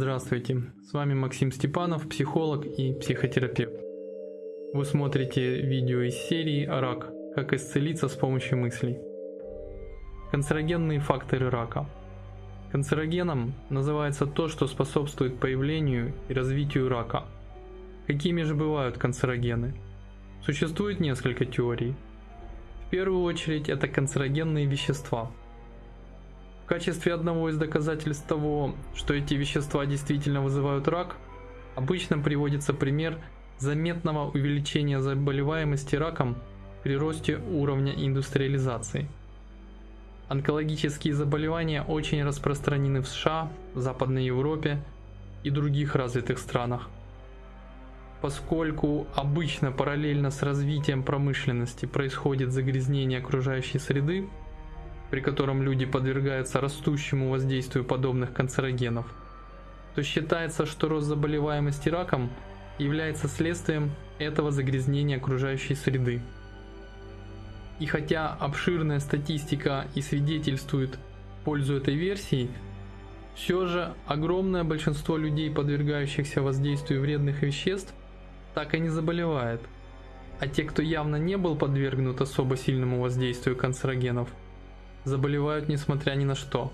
Здравствуйте, с вами Максим Степанов, психолог и психотерапевт. Вы смотрите видео из серии «Рак. Как исцелиться с помощью мыслей». Канцерогенные факторы рака. Канцерогеном называется то, что способствует появлению и развитию рака. Какими же бывают канцерогены? Существует несколько теорий. В первую очередь это канцерогенные вещества – качестве одного из доказательств того, что эти вещества действительно вызывают рак, обычно приводится пример заметного увеличения заболеваемости раком при росте уровня индустриализации. Онкологические заболевания очень распространены в США, Западной Европе и других развитых странах. Поскольку обычно параллельно с развитием промышленности происходит загрязнение окружающей среды, при котором люди подвергаются растущему воздействию подобных канцерогенов, то считается, что рост заболеваемости раком является следствием этого загрязнения окружающей среды. И хотя обширная статистика и свидетельствует в пользу этой версии, все же огромное большинство людей, подвергающихся воздействию вредных веществ, так и не заболевает. А те, кто явно не был подвергнут особо сильному воздействию канцерогенов – заболевают несмотря ни на что.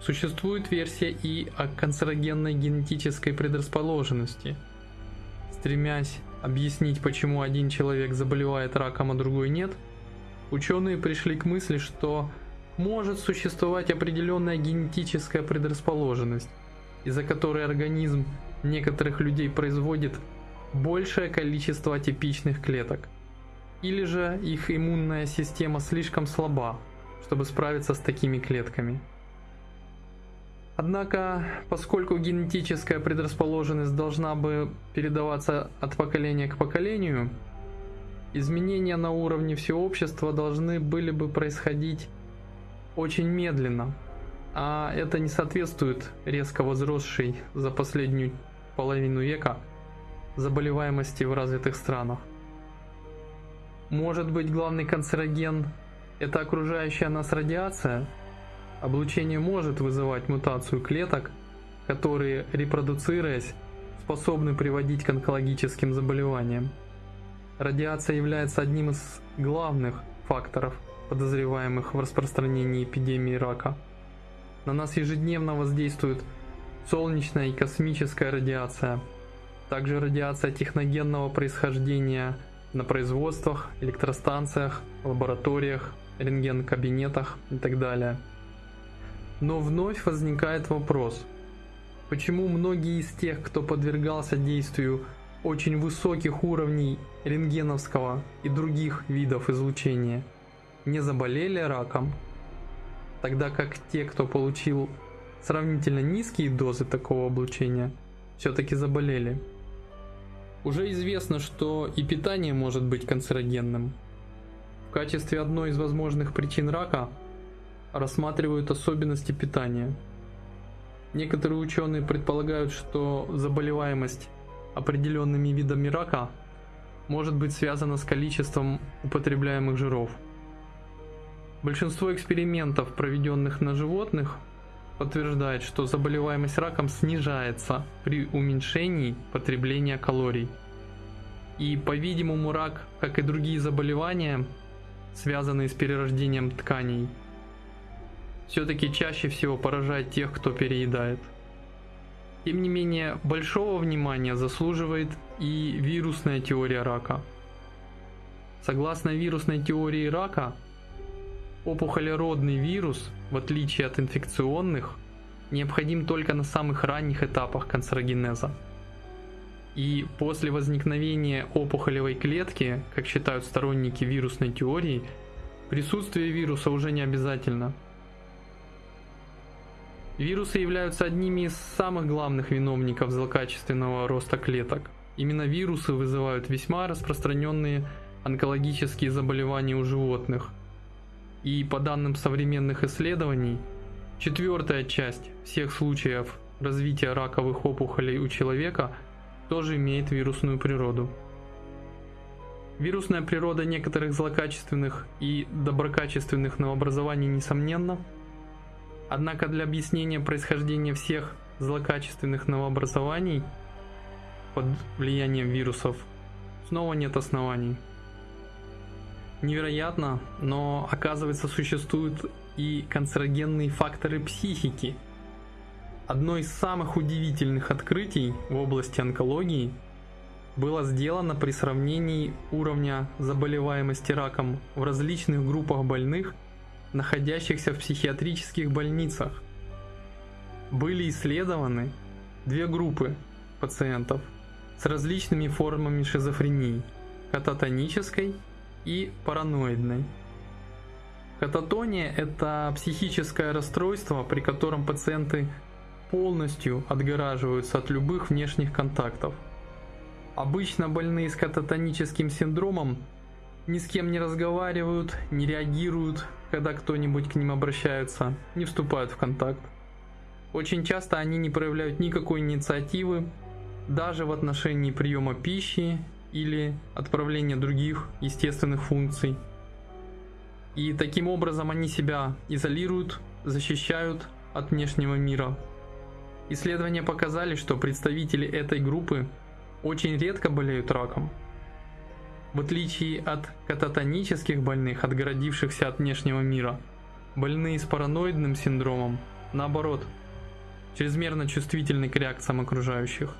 Существует версия и о канцерогенной генетической предрасположенности. Стремясь объяснить, почему один человек заболевает раком, а другой нет, ученые пришли к мысли, что может существовать определенная генетическая предрасположенность, из-за которой организм некоторых людей производит большее количество атипичных клеток – или же их иммунная система слишком слаба, чтобы справиться с такими клетками. Однако, поскольку генетическая предрасположенность должна бы передаваться от поколения к поколению, изменения на уровне всего общества должны были бы происходить очень медленно, а это не соответствует резко возросшей за последнюю половину века заболеваемости в развитых странах. Может быть главный канцероген – это окружающая нас радиация? Облучение может вызывать мутацию клеток, которые, репродуцируясь, способны приводить к онкологическим заболеваниям. Радиация является одним из главных факторов, подозреваемых в распространении эпидемии рака. На нас ежедневно воздействует солнечная и космическая радиация, также радиация техногенного происхождения – на производствах, электростанциях, лабораториях, рентген-кабинетах и так далее. Но вновь возникает вопрос, почему многие из тех, кто подвергался действию очень высоких уровней рентгеновского и других видов излучения, не заболели раком, тогда как те, кто получил сравнительно низкие дозы такого облучения, все-таки заболели. Уже известно, что и питание может быть канцерогенным. В качестве одной из возможных причин рака рассматривают особенности питания. Некоторые ученые предполагают, что заболеваемость определенными видами рака может быть связана с количеством употребляемых жиров. Большинство экспериментов, проведенных на животных, подтверждает, что заболеваемость раком снижается при уменьшении потребления калорий. И, по-видимому, рак, как и другие заболевания, связанные с перерождением тканей, все-таки чаще всего поражает тех, кто переедает. Тем не менее, большого внимания заслуживает и вирусная теория рака. Согласно вирусной теории рака, Опухолеродный вирус, в отличие от инфекционных, необходим только на самых ранних этапах канцерогенеза. И после возникновения опухолевой клетки, как считают сторонники вирусной теории, присутствие вируса уже не обязательно. Вирусы являются одними из самых главных виновников злокачественного роста клеток. Именно вирусы вызывают весьма распространенные онкологические заболевания у животных – и по данным современных исследований, четвертая часть всех случаев развития раковых опухолей у человека тоже имеет вирусную природу. Вирусная природа некоторых злокачественных и доброкачественных новообразований несомненна, однако для объяснения происхождения всех злокачественных новообразований под влиянием вирусов снова нет оснований. Невероятно, но оказывается существуют и канцерогенные факторы психики. Одно из самых удивительных открытий в области онкологии было сделано при сравнении уровня заболеваемости раком в различных группах больных, находящихся в психиатрических больницах. Были исследованы две группы пациентов с различными формами шизофрении – кататонической и параноидной. Кататония – это психическое расстройство, при котором пациенты полностью отгораживаются от любых внешних контактов. Обычно больные с кататоническим синдромом ни с кем не разговаривают, не реагируют, когда кто-нибудь к ним обращается, не вступают в контакт. Очень часто они не проявляют никакой инициативы, даже в отношении приема пищи или отправления других естественных функций. И таким образом они себя изолируют, защищают от внешнего мира. Исследования показали, что представители этой группы очень редко болеют раком. В отличие от кататонических больных, отгородившихся от внешнего мира, больные с параноидным синдромом, наоборот, чрезмерно чувствительны к реакциям окружающих.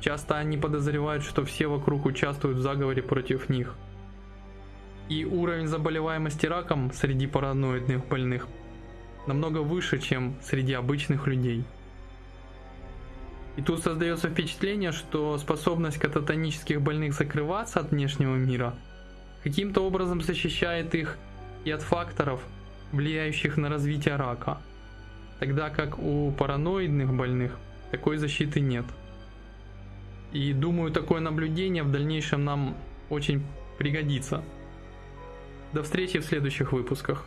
Часто они подозревают, что все вокруг участвуют в заговоре против них. И уровень заболеваемости раком среди параноидных больных намного выше, чем среди обычных людей. И тут создается впечатление, что способность кататонических больных закрываться от внешнего мира каким-то образом защищает их и от факторов, влияющих на развитие рака, тогда как у параноидных больных такой защиты нет. И думаю, такое наблюдение в дальнейшем нам очень пригодится. До встречи в следующих выпусках.